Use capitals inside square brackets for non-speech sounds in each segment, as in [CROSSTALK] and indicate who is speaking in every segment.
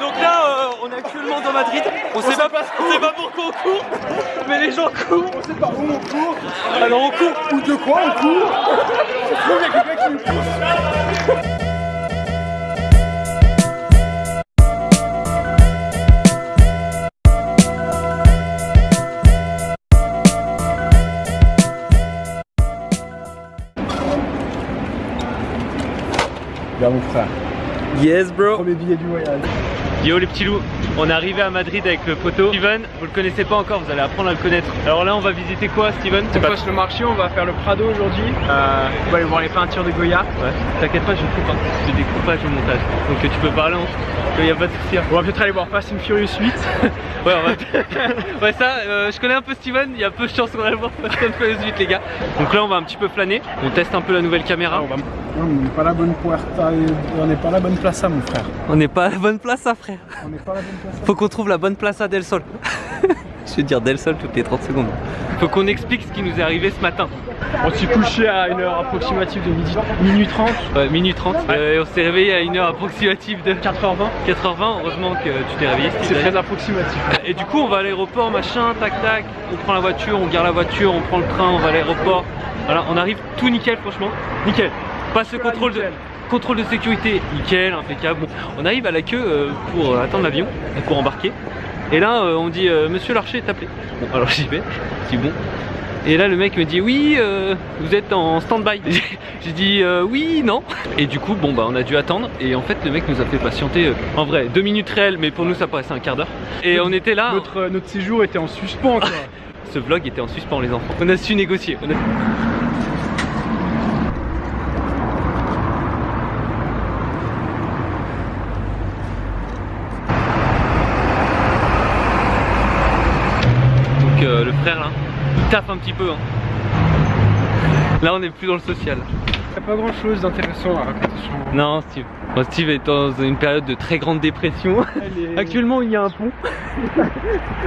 Speaker 1: Donc là, euh, on est actuellement dans Madrid. On, sait pas, on sait pas pourquoi on court, mais les gens courent. On sait pas où on court. Alors on court. Ou de quoi on court Je trouve qu'il y a quelqu'un qui nous pousse. Yes bro.
Speaker 2: Premier billet du voyage.
Speaker 1: Yo les petits loups, on est arrivé à Madrid avec le poteau. Steven, vous le connaissez pas encore, vous allez apprendre à le connaître. Alors là on va visiter quoi Steven?
Speaker 2: On passe le marché, on va faire le Prado aujourd'hui. Euh, on va aller voir les peintures de Goya.
Speaker 1: Ouais, t'inquiète pas, je coupe, hein. je des coupages au montage. Donc euh, tu peux parler en il y a pas de souci. hein.
Speaker 2: On va peut-être aller voir Fast and Furious 8. [LAUGHS]
Speaker 1: Ouais, on va... [LAUGHS] ouais ça, euh, je connais un peu Steven, il y a peu de chance qu'on va le voir Fast and Furious 8 les gars. Donc là on va un petit peu flâner, on teste un peu la nouvelle caméra.
Speaker 2: on va- Non, on n'est pas la bonne puerta, on n'est pas la bonne place à mon frère.
Speaker 1: On n'est pas à la bonne place, hein, frère.
Speaker 2: On n'est pas la bonne place
Speaker 1: Faut qu'on trouve la bonne place à Del Sol. [LAUGHS] je vais dire Del Sol toutes les 30 secondes. Faut qu'on explique ce qui nous est arrivé ce matin.
Speaker 2: On s'est couché à une heure approximative de midi, minuit 30.
Speaker 1: Ouais, minuit 30. Euh, et on s'est réveillé à une heure approximative de
Speaker 2: 4h20.
Speaker 1: 4h20. Heureusement que tu t'es réveillé.
Speaker 2: C'est très approximatif.
Speaker 1: Et du coup, on va à l'aéroport, machin, tac tac. On prend la voiture, on garde la voiture, on prend le train, on va à l'aéroport. Voilà, on arrive tout nickel, franchement. Nickel. Pas ce contrôle de. Contrôle de sécurité, nickel, impeccable. Bon, on arrive à la queue euh, pour euh, attendre l'avion, pour embarquer. Et là, euh, on dit Monsieur Larcher est appelé. Bon, alors [LAUGHS] j'y vais, dis bon. Et là, le mec me dit oui, euh, vous êtes en stand-by. [LAUGHS] J'ai dit euh, oui, non. Et du coup, bon bah, on a dû attendre. Et en fait, le mec nous a fait patienter. euh, en vrai, deux minutes réelles, mais pour nous, ça paraissait un quart d'heure. Et on était là.
Speaker 2: Notre, notre séjour était en suspens quoi. [LAUGHS]
Speaker 1: Ce vlog était en suspens les enfants. On a su négocier. On a- Donc euh, le frère là, un petit peu. hein. Là on est plus dans le social.
Speaker 2: Il n'y a pas grand chose d'intéressant à raconter sur.
Speaker 1: Non Steve. Bon, Steve est dans une période de très grande dépression. [LAUGHS] Actuellement il y a un pont. [LAUGHS]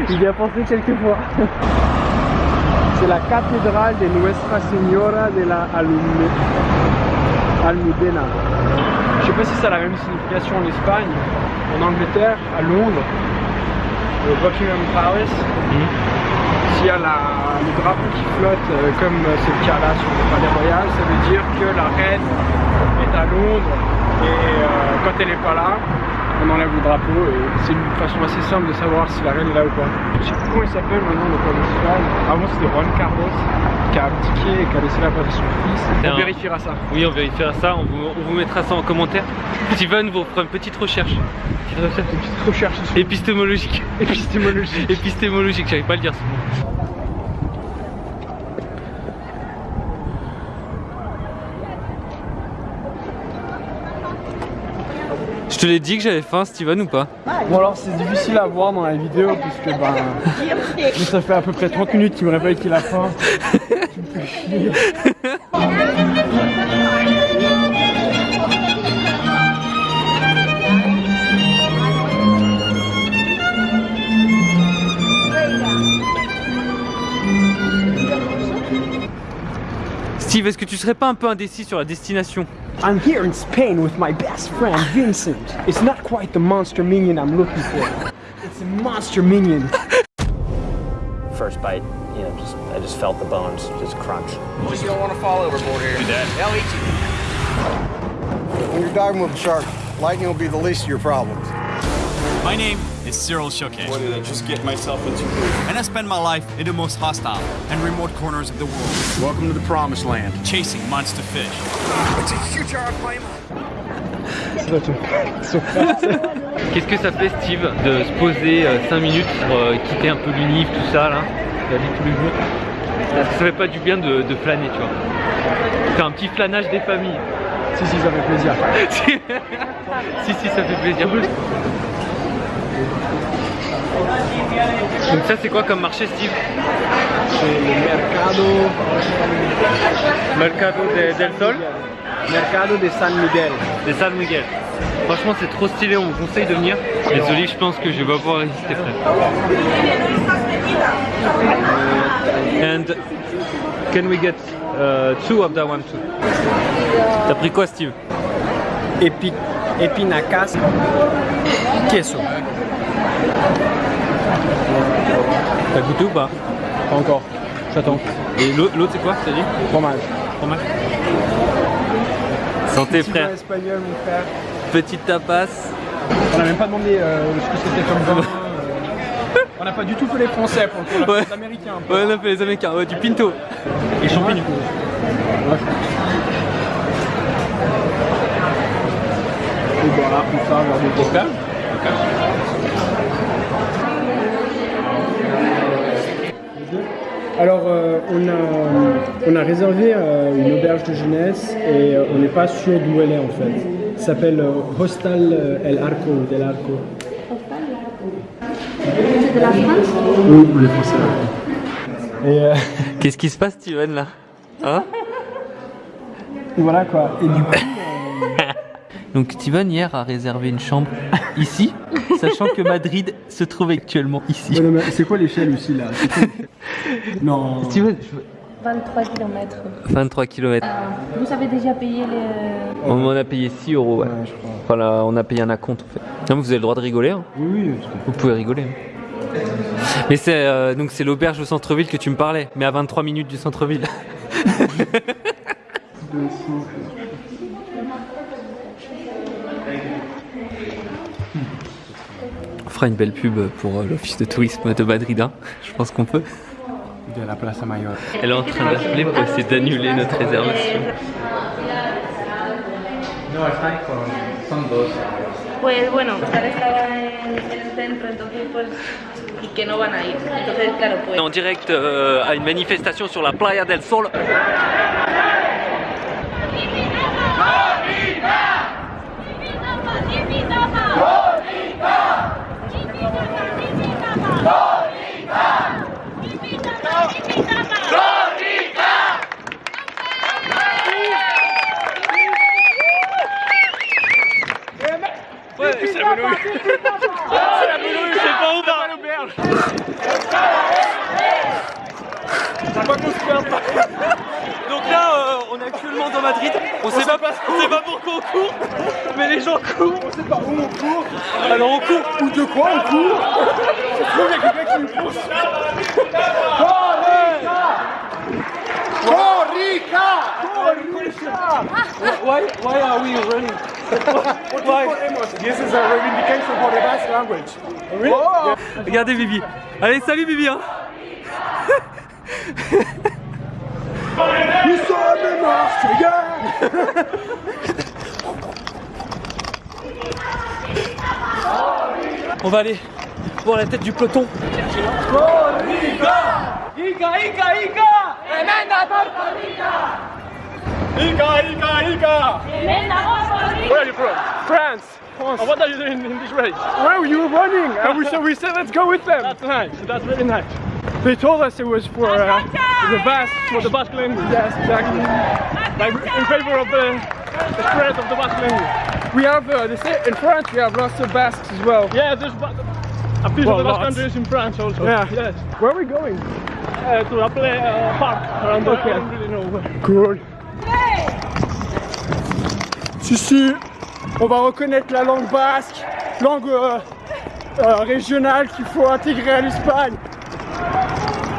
Speaker 2: Il y a pensé quelques fois. [LAUGHS] C'est la cathédrale de Nuestra Señora de la Almudena. Je sais pas si ça a la même signification en Espagne, en Angleterre, à Londres, au Buckingham Palace. S'il y a la- le drapeau qui flotte, euh, comme euh, c'est le cas là sur le palais royal, ça veut dire que la reine est à Londres et euh, quand elle n'est pas là, on enlève le drapeau et c'est une façon assez simple de savoir si la reine est là ou pas. Je sais plus comment il s'appelle maintenant le roi d'Espagne. Avant c'était Juan Carlos qui a abdiqué et qui a laissé la place à son fils. On
Speaker 1: un-
Speaker 2: vérifiera ça.
Speaker 1: Oui, on vérifiera ça, on vous, on vous mettra ça en commentaire. Steven vous fera une petite recherche. Petite recherche
Speaker 2: Une petite recherche
Speaker 1: épistémologique.
Speaker 2: épistémologique.
Speaker 1: Épistémologique, j'arrive pas à le dire ce mot. Te l'ai dit que j'avais faim, Steven, ou pas
Speaker 2: Bon alors c'est difficile à voir dans la vidéo puisque ben ça fait à peu près 30 minutes qu'il me réveille qu'il a faim. [LAUGHS]
Speaker 1: Steve, est-ce que tu serais pas un peu indécis sur la destination
Speaker 2: I'm here in Spain with my best friend Vincent. It's not quite the monster minion I'm looking for. It's a monster minion.
Speaker 3: first bite, you know, just I just felt the bones just crunch.
Speaker 4: You don't want to fall overboard here. Do that. They'll eat you.
Speaker 5: When you're diving with a shark, lightning will be the least of your problems.
Speaker 6: My name is Cyril Shoke,
Speaker 4: What did I just get myself into?
Speaker 6: and I spend my life in the most hostile and remote corners of the world,
Speaker 4: Welcome to the promised land.
Speaker 6: chasing monster fish.
Speaker 4: It's a huge airplane. [LAUGHS]
Speaker 2: C'est-
Speaker 1: Qu'est-ce que ça fait, Steve, de se poser 5 minutes pour euh, quitter un peu l'unif, tout ça, là, la vie tous les jours? Ça fait pas du bien de, de flâner, tu vois Faire un petit flânage des familles.
Speaker 2: Si si ça fait plaisir. [LAUGHS]
Speaker 1: si, si, ça fait plaisir. Donc ça, c'est quoi comme marché, Steve
Speaker 2: C'est le mercado,
Speaker 1: Mercado de- del Sol
Speaker 2: mercado de San Miguel.
Speaker 1: de San Miguel. Franchement, c'est trop stylé, on vous conseille de venir. Olives, je pense que je vais pas pouvoir résister, frère. And can we get Uh, two of that one too? T'as pris quoi, Steve?
Speaker 2: Épi... Épinacas. Queso.
Speaker 1: T'as goûté ou pas
Speaker 2: Pas encore. J'attends.
Speaker 1: Et l'autre, c'est quoi T'as dit?
Speaker 2: Fromage.
Speaker 1: Fromage. Santé, frère.
Speaker 2: espagnol, mon frère.
Speaker 1: Petite tapas.
Speaker 2: On a même pas demandé euh, ce que c'était comme vin. euh. On n'a pas du tout fait les Français pour le coup, on a
Speaker 1: Ouais.
Speaker 2: fait les Américains. un peu.
Speaker 1: Ouais, on a fait les Américains. Ouais, du pinto. Et champignons.
Speaker 2: Et voilà, tout ça, voir des coca. Alors, euh, on, a, on a réservé euh, une auberge de jeunesse et euh, on n'est pas sûr d'où elle est en fait. Ça s'appelle euh, Hostal El Arco ou Del Arco.
Speaker 7: C'est de la France
Speaker 2: Oui, les Français. Et, euh,
Speaker 1: Qu'est-ce qui se passe, Steven, là? Hein?
Speaker 2: Voilà quoi. Et du coup, [LAUGHS]
Speaker 1: Donc, Steven, hier, a réservé une chambre ici, sachant que Madrid se trouve actuellement ici.
Speaker 2: Ouais, c'est quoi l'échelle aussi là? [LAUGHS] Non.
Speaker 1: Steven, je veux-
Speaker 7: 23 km.
Speaker 1: 23 km.
Speaker 7: Vous avez déjà payé les...
Speaker 1: On m'en a payé 6 euros, ouais.
Speaker 2: Ouais, je crois.
Speaker 1: Enfin, là, on a payé un acompte, en fait. Non, mais vous avez le droit de rigoler, hein.
Speaker 2: Oui, oui,
Speaker 1: Vous pouvez rigoler. hein. Mais c'est euh, donc c'est l'auberge au centre-ville que tu me parlais, mais à 23 minutes du centre-ville. [LAUGHS] On fera une belle pub pour euh, l'office de tourisme de Madrid, hein. je pense qu'on peut.
Speaker 2: De la Plaza Mayor.
Speaker 1: Elle est en train d'appeler pour essayer d'annuler notre réservation.
Speaker 7: Pues bueno, Oscar estaba en, en el centro, entonces pues... Y que no van a ir. Entonces, claro, pues...
Speaker 1: En direct euh, à une manifestation sur la Playa del Sol. Ouais, c'est la menouille. C'est la menouille, c'est pas où va l'auberge. Donc là, euh, on est actuellement dans Madrid. On, sait, pas, on sait pas pourquoi on court, mais les gens courent. On sait pas où on court. Alors on court.
Speaker 2: Ou de quoi on court [LAUGHS] Je trouve qu'il y a quelqu'un qui nous pousse.
Speaker 1: Why, why are we running?
Speaker 2: This is a reivindication for the Basque language. Oh.
Speaker 1: Regardez Bibi. Allez, salut Bibi. Hein.
Speaker 2: Nous sommes Marseillais
Speaker 1: On va aller voir la tête du peloton.
Speaker 2: Ica, Ica, Ica Where are you from? France. France. what are you doing in this race? Well, you were running, [LAUGHS] and we, so we said let's go with them. That's nice. That's really nice. They told us it was for uh, the Basque, for the Basque language. Yes, exactly. Like in favor of the, the spread of the Basque language. We have, uh, they say in France, we have lots of Basques as well. Yeah, there's a piece
Speaker 8: Well,
Speaker 2: of the Basque
Speaker 8: lots.
Speaker 2: country is in France also. Yeah. Yes. Where are we going? Uh, to a play, uh, park around the I don't really know where. Cool. Si, si, on va reconnaître la langue basque, langue euh, euh, régionale qu'il faut intégrer à l'Espagne.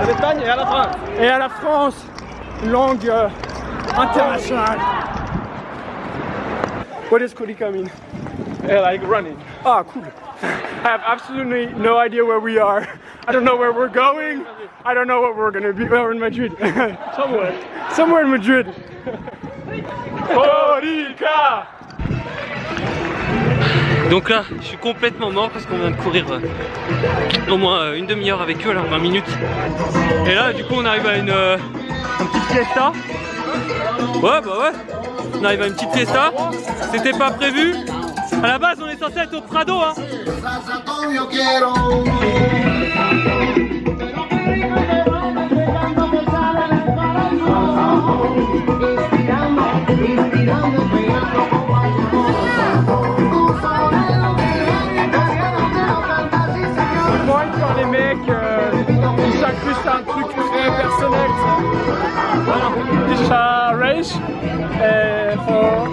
Speaker 2: À l'Espagne et à la France. Et à la France, langue euh, internationale. What does Codica mean? like running. Ah, cool. I have absolutely no idea where we are. I don't know where we're going. I don't know what we're gonna be. We're in Madrid. [LAUGHS] Somewhere. Somewhere in Madrid. Codica!
Speaker 1: Donc là, je suis complètement mort parce qu'on vient de courir euh, au moins euh, une demi-heure avec eux, là, 20 minutes. Et là, du coup, on arrive à une, euh, une petite fiesta. Ouais, bah ouais. On arrive à une petite fiesta. C'était pas prévu. À la base, on est censé être au Prado, hein.
Speaker 2: Les mecs euh, ils s'incrustent à un is a race uh, for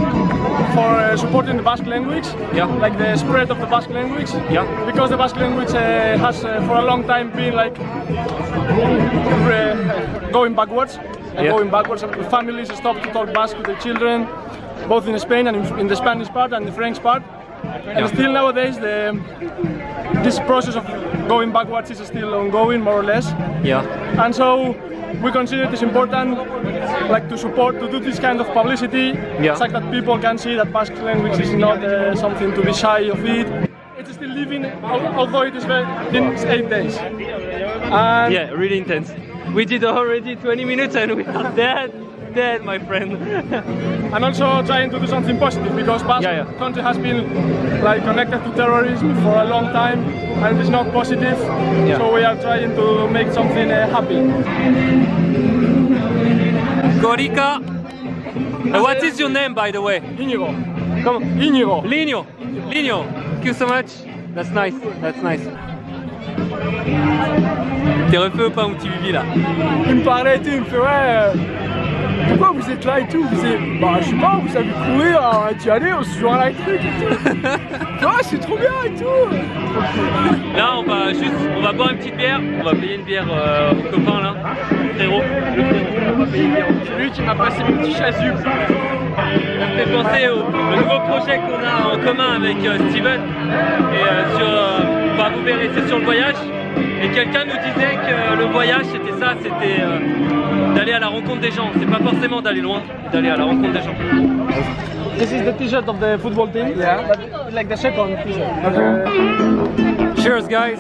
Speaker 2: for uh, supporting the Basque language,
Speaker 1: Yeah.
Speaker 2: like the spread of the Basque language.
Speaker 1: Yeah.
Speaker 2: Because the Basque language uh, has uh, for a long time been like uh, going backwards and
Speaker 1: Yeah.
Speaker 2: going backwards. Families stop to talk Basque with their children, both in Spain and in, in the Spanish part and the French part. And
Speaker 1: Yeah.
Speaker 2: still nowadays, the this process of going backwards is still ongoing, more or less.
Speaker 1: Yeah.
Speaker 2: And so we consider it is important, like to support, to do this kind of publicity,
Speaker 1: Yeah.
Speaker 2: such that people can see that Basque language is not uh, something to be shy of it. It's still living, although it is very, been eight days. And
Speaker 1: Yeah, really intense. We did already 20 minutes and we are dead, dead, my friend. [LAUGHS]
Speaker 2: and also trying to do something positive because Basque
Speaker 1: Yeah, yeah.
Speaker 2: country has been like connected to terrorism for a long time and it is not positive.
Speaker 1: Yeah.
Speaker 2: So we are trying to make something uh, happy.
Speaker 1: Gorica. Uh, what is your name, by the way?
Speaker 2: Inigo,
Speaker 1: Come
Speaker 2: Inigo.
Speaker 1: Lino. Lino. Thank you so much. That's nice. That's nice. T'es refait ou pas mon petit Bibi là
Speaker 2: Il me parlait et tout, il me fait ouais. Pourquoi vous êtes là et tout Vous êtes, bah je sais pas, vous savez courir, on a dit allez, on se joint à la truc et tout. [LAUGHS] ouais, c'est trop bien et tout.
Speaker 1: Là, on va juste, on va boire une petite bière. On va payer une bière euh, au copain là, frérot. Le frérot, on va payer une bière.
Speaker 2: C'est lui qui m'a passé mon petit chasuble.
Speaker 1: Ça me fait penser au, au nouveau projet qu'on a en commun avec euh, Steven. Et euh, sur, euh, bah, vous verrez, c'est sur le voyage. Et quelqu'un nous disait que le voyage c'était ça, c'était euh, d'aller à la rencontre des gens. C'est pas forcément d'aller loin, d'aller à la rencontre des gens.
Speaker 2: This is the t-shirt of the football team. Yeah. But like the second t-shirt.
Speaker 1: Cheers, guys.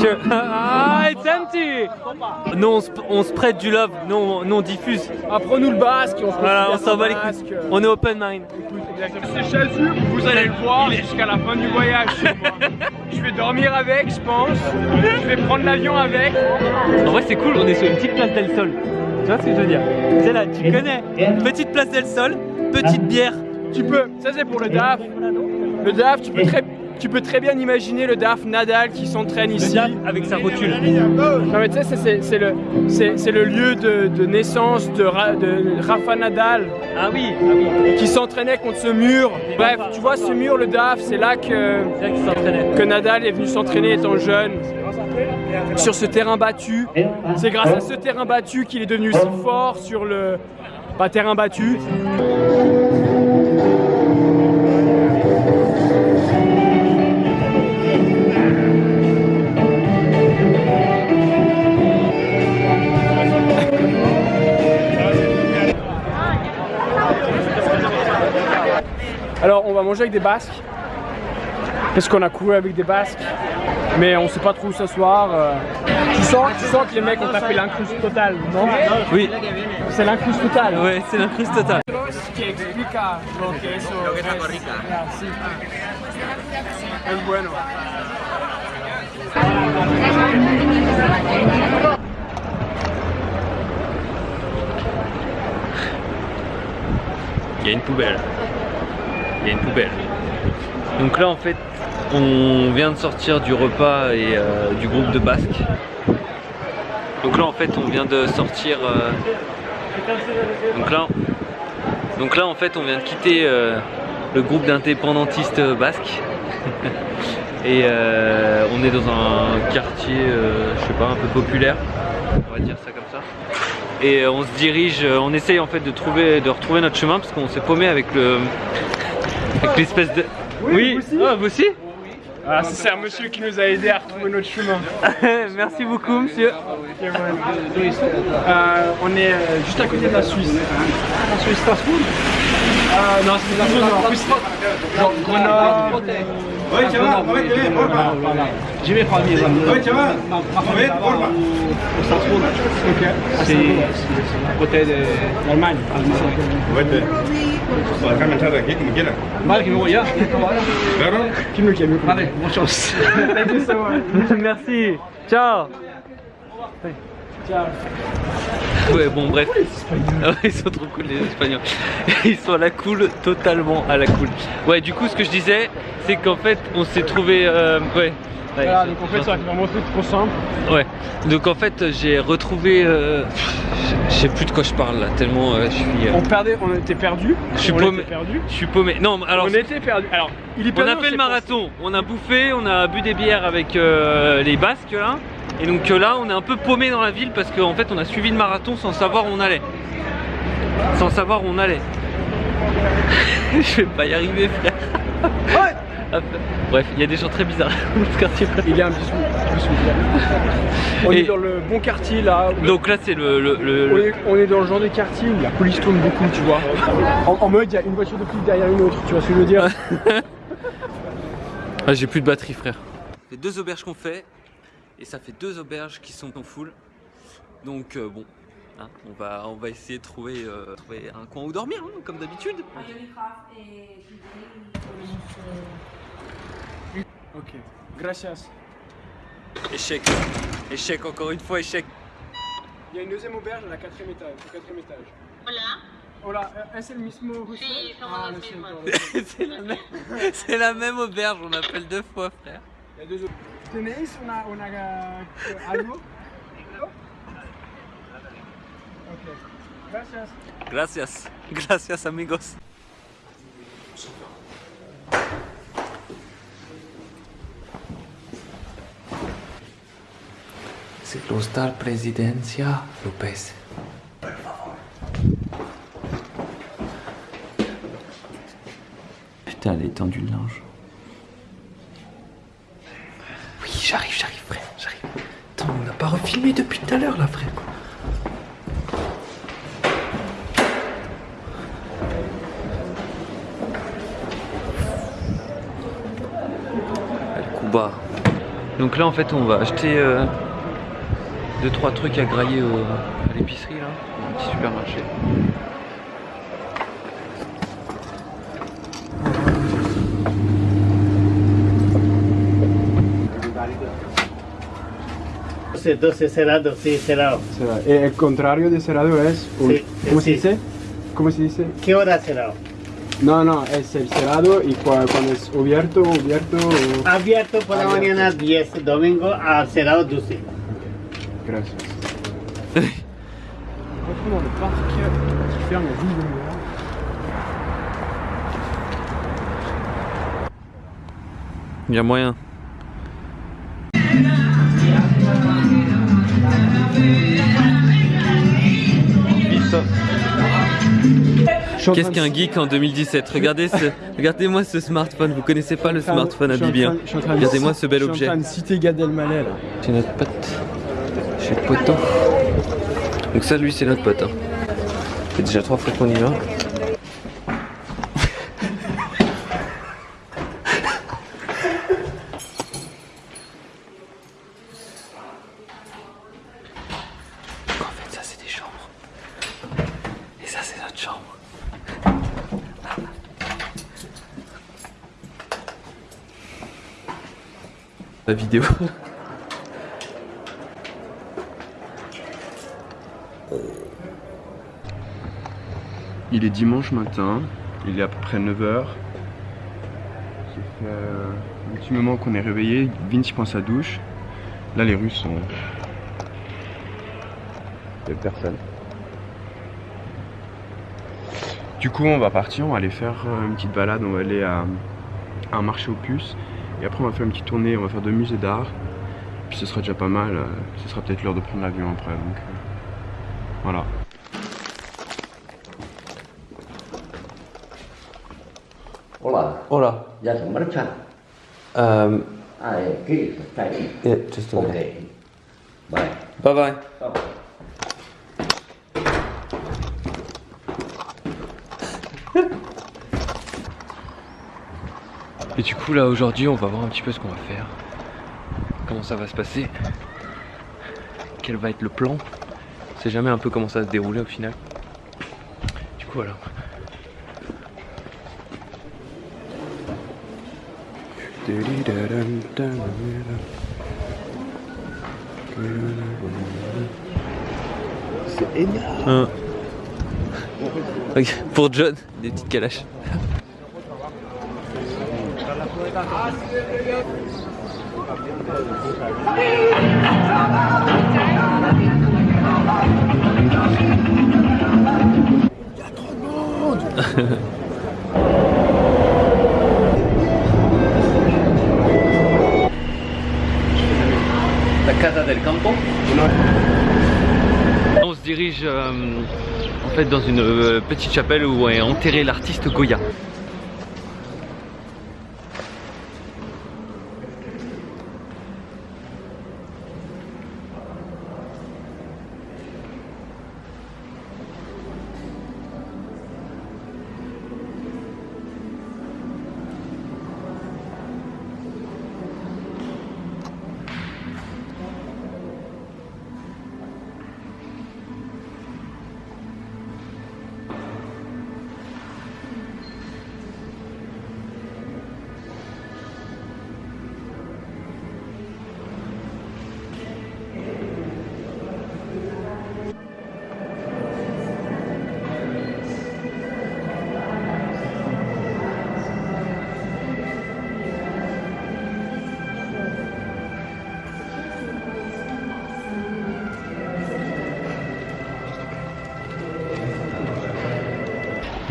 Speaker 1: Cheers. [LAUGHS] ah, it's empty. Nous, on se, on se prête du love. Nous, on, nous, on diffuse.
Speaker 2: Apprenons le basque. On se
Speaker 1: Voilà, on s'en bat les couilles. On est open mind.
Speaker 2: Ces chasubles, vous allez le voir jusqu'à la fin du voyage. je vais dormir avec, je pense. Je vais prendre l'avion avec.
Speaker 1: En vrai, c'est cool. On est sur une petite place del Sol. Tu vois ce que je veux dire? C'est là, tu connais. Petite place del Sol, petite bière.
Speaker 2: Tu peux, ça c'est pour le DAF. Le DAF, tu peux très, tu peux très bien imaginer le DAF Nadal qui s'entraîne ici.
Speaker 1: avec sa rotule.
Speaker 2: Non mais tu sais, c'est- le, lieu de, de naissance de, Ra- de Rafa Nadal
Speaker 1: Ah oui, ah oui.
Speaker 2: qui s'entraînait contre ce mur. Bref, tu vois ce mur, le DAF, c'est là que, Nadal est venu s'entraîner étant jeune. Sur ce terrain battu. C'est grâce à ce terrain battu qu'il est devenu si fort sur le pas terrain battu. Alors on va manger avec des Basques. Parce qu'on a couru avec des Basques. Mais on sait pas trop où s'asseoir. euh. Tu, sens, tu sens que les mecs ont tapé l'incruste totale, non?
Speaker 1: Oui,
Speaker 2: C'est l'incruste totale.
Speaker 1: ouais, c'est l'incruste totale.
Speaker 2: que explica lo que eso lo que es Costa Rica. sí. Es bueno.
Speaker 1: Il y a une poubelle. Il y a une poubelle. Donc là en fait on vient de sortir du repas et euh, du groupe de Basque. Donc là en fait on vient de sortir euh, donc là donc là en fait on vient de quitter euh, le groupe d'indépendantistes basques [LAUGHS] et on est dans un quartier je sais pas un peu populaire on va dire ça comme ça et on se dirige, on essaye en fait de trouver, de retrouver notre chemin parce qu'on s'est paumé avec le, avec l'espèce de.
Speaker 2: Oui, vous aussi
Speaker 1: Ah, vous aussi
Speaker 2: Ah, c'est un monsieur qui nous a aidé à retrouver notre chemin. [LAUGHS]
Speaker 1: Merci beaucoup, monsieur.
Speaker 2: Euh, on est euh, juste à côté de la Suisse. La Suisse Strasbourg euh, Non, c'est la Suisse. Grenoble.
Speaker 8: Chaval, muévete bien, porfa.
Speaker 2: Mes amis.
Speaker 8: Oye, chaval, porfa.
Speaker 2: De
Speaker 8: aquí como.
Speaker 2: Vale, que me voy ya.
Speaker 8: Claro.
Speaker 2: Qui me calme. Vale, bonne chance. Thank you so much.
Speaker 1: Merci. Ciao.
Speaker 2: Ciao.
Speaker 1: Ouais, bon, bref. Ah ouais, Ils sont trop cool, les Espagnols. [LAUGHS] Ils sont à la cool, totalement à la cool. Ouais, du coup, ce que je disais, c'est qu'en fait, on s'est trouvé. euh, ouais. Ouais,
Speaker 2: Voilà,
Speaker 1: j'ai-
Speaker 2: donc en fait,
Speaker 1: j'ai
Speaker 2: ça vraiment truc trop simple.
Speaker 1: Ouais. Donc en fait, j'ai retrouvé. euh, Je sais plus de quoi je parle là, tellement euh, je suis. euh,
Speaker 2: On perdait, on était perdu.
Speaker 1: Je suis
Speaker 2: on
Speaker 1: paumé. Je suis paumé. Non, mais alors.
Speaker 2: on était perdu. Alors, il est
Speaker 1: On
Speaker 2: perdu.
Speaker 1: a fait le marathon, on a bouffé, on a bu des bières avec euh, les Basques là. Et donc euh, là, on est un peu paumé dans la ville parce qu'en fait, on a suivi le marathon sans savoir où on allait. Sans savoir où on allait. [LAUGHS] Je vais pas y arriver, frère. [LAUGHS] Bref, il y a des gens très bizarres [LAUGHS] dans ce quartier.
Speaker 2: Il y a un bisou. On
Speaker 1: Et-
Speaker 2: est dans le bon quartier là.
Speaker 1: Donc là, c'est le, le- le-
Speaker 2: On est, on est dans le genre de quartier où la police tourne beaucoup, tu vois. En, en mode, il y a une voiture de flic derrière une autre, tu vois ce que je veux dire
Speaker 1: Ah, j'ai plus de batterie, frère. C'est deux auberges qu'on fait, et ça fait deux auberges qui sont en full. Donc euh, bon, hein, on, va, on va essayer de trouver, euh, trouver un coin où dormir, hein, comme d'habitude.
Speaker 2: Ok, gracias.
Speaker 1: Échec, échec, encore une fois, échec.
Speaker 2: Il y a une deuxième auberge à la quatrième étage. Au quatrième étage. Hola. Hola, ¿es el mismo hostel? ah. [LAUGHS]
Speaker 1: C'est la, même- c'est la même auberge, on appelle deux fois, frère.
Speaker 2: ¿Tenéis una, una, algo? Gracias.
Speaker 1: Gracias, gracias amigos. C'est l'hostal Presidencia Lopez. Putain, elle a étendu le linge. Oui, j'arrive, j'arrive, frère, j'arrive. Attends, refilmé depuis tout à l'heure, là, frère. Cuba. Donc là en fait on va acheter 2 trois trucs à grailler à l'épicerie là, un petit supermarché.
Speaker 9: Entonces cerrado, sí, cerrado.
Speaker 2: Eh, El contrario de cerrado es. un-
Speaker 9: Sí,
Speaker 2: ¿Cómo se dice? ¿Cómo se dice?
Speaker 9: ¿Qué hora cerrado?
Speaker 2: No, no, es el cerrado y cua- cuando es abierto, abierto. o-
Speaker 9: Abierto por la mañana 10, domingo a cerrado 12.
Speaker 2: Gracias. 12.
Speaker 1: Il y a moyen. Qu'est-ce qu'un geek en 2017 Regardez ce, regardez-moi ce smartphone. Vous connaissez pas le smartphone hein
Speaker 2: de
Speaker 1: Regardez-moi ce bel
Speaker 2: Je suis
Speaker 1: objet.
Speaker 2: en train de citer Gad Elmaleh là.
Speaker 1: C'est notre pote. Chez le poteau. Donc ça, lui, c'est notre pote. Hein. Ça fait déjà trois fois qu'on y va. Donc en fait, ça, c'est des chambres. Et ça, c'est notre chambre. La vidéo. [LAUGHS]
Speaker 8: Il est dimanche matin, il est à peu près 9h. Ça fait euh, un petit moment qu'on est réveillé, Vinci prend sa douche. Là les rues sont... Il y a personne. Du coup on va partir, on va aller faire euh, une petite balade, on va aller à, à un marché aux puces. Et après on va faire une petite tournée, on va faire deux musées d'art. Puis ce sera déjà pas mal, euh, ce sera peut-être l'heure de prendre l'avion après. Donc euh, voilà.
Speaker 10: Hola,
Speaker 1: Hola.
Speaker 10: ya se marcha.
Speaker 1: Um,
Speaker 10: Ah, eh, ¿qué? Está ahí.
Speaker 1: yeah, just a
Speaker 10: Ok.
Speaker 1: minute.
Speaker 10: Bye.
Speaker 1: Bye bye. Et du coup là aujourd'hui on va voir un petit peu ce qu'on va faire. Comment ça va se passer. Quel va être le plan. On sait jamais un peu comment ça va se dérouler au final. Du coup voilà.
Speaker 8: C'est énorme [LAUGHS]
Speaker 1: Pour John, des petites calaches. La Casa del Campo. On se dirige euh, en fait dans une euh, petite chapelle où est enterré l'artiste Goya.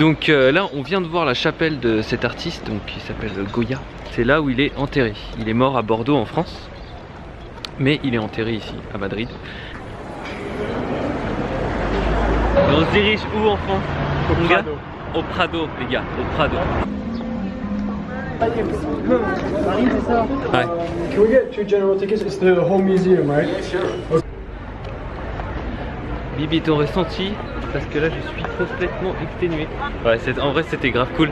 Speaker 1: Donc euh, là, on vient de voir la chapelle de cet artiste, donc qui s'appelle Goya. C'est là où il est enterré. Il est mort à Bordeaux en France, mais il est enterré ici, à Madrid. Et on se dirige où en France?
Speaker 2: Au Prado.
Speaker 1: Au Prado, les gars, au Prado.
Speaker 2: Paris, c'est ça
Speaker 1: Ouais.
Speaker 2: Can we get two general tickets? It's the whole museum, right?
Speaker 1: Bibi, ton ressenti Parce que là, je suis complètement exténué. En vrai, c'était grave cool.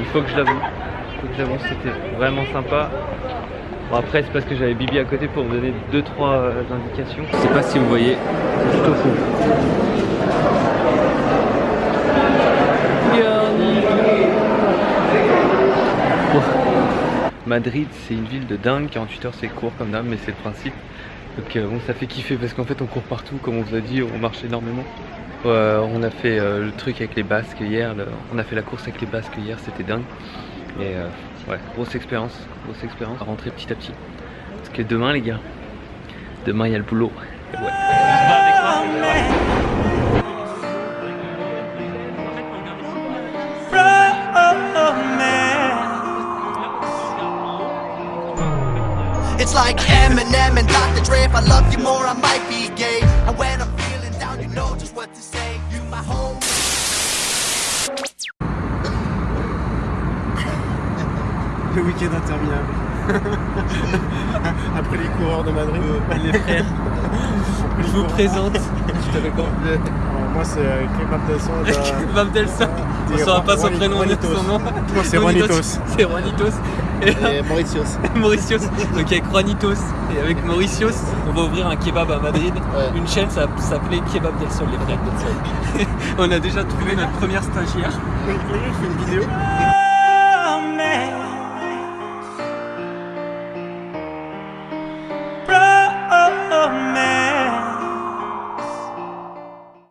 Speaker 1: Il faut que je l'avoue. Il faut que j'avoue, c'était vraiment sympa. Bon, après, c'est parce que j'avais Bibi à côté pour me donner 2-3 indications. Je sais pas si vous voyez, c'est plutôt fou. Madrid, c'est une ville de dingue. 48 heures, c'est court comme d'hab, mais c'est le principe. Donc euh, bon, ça fait kiffer parce qu'en fait, on court partout, comme on vous a dit, on marche énormément. Euh, on a fait euh, le truc avec les basques hier, on a fait la course avec les basques hier, c'était dingue. Et euh, ouais, grosse expérience, grosse expérience. À rentrer petit à petit. Parce que demain, les gars, demain, il y a le boulot.
Speaker 11: Like Eminem and Dr. Dre. If I love you more, I might be gay. And when I'm feeling down, you know just what to say. You my home.
Speaker 2: Le week-end interminable. [LAUGHS] Après les coureurs de Madrid.
Speaker 1: les frères, [LAUGHS] je vous présente. Comment
Speaker 2: moi, c'est euh, Kebab del Sol.
Speaker 1: Vam Delsa. On saura pas son prénom,
Speaker 2: Juanitos.
Speaker 1: son nom.
Speaker 2: Moi, c'est Juanitos.
Speaker 1: C'est Juanitos. Et
Speaker 2: Et [LAUGHS] Mauritius.
Speaker 1: Mauritius. Donc avec Juanitos et avec Mauritius, on va ouvrir un kebab à Madrid. Une chaîne, ça s'appelait Kebab del Sol, les frères. [LAUGHS] on a déjà trouvé notre première stagiaire.
Speaker 2: Je fais une vidéo.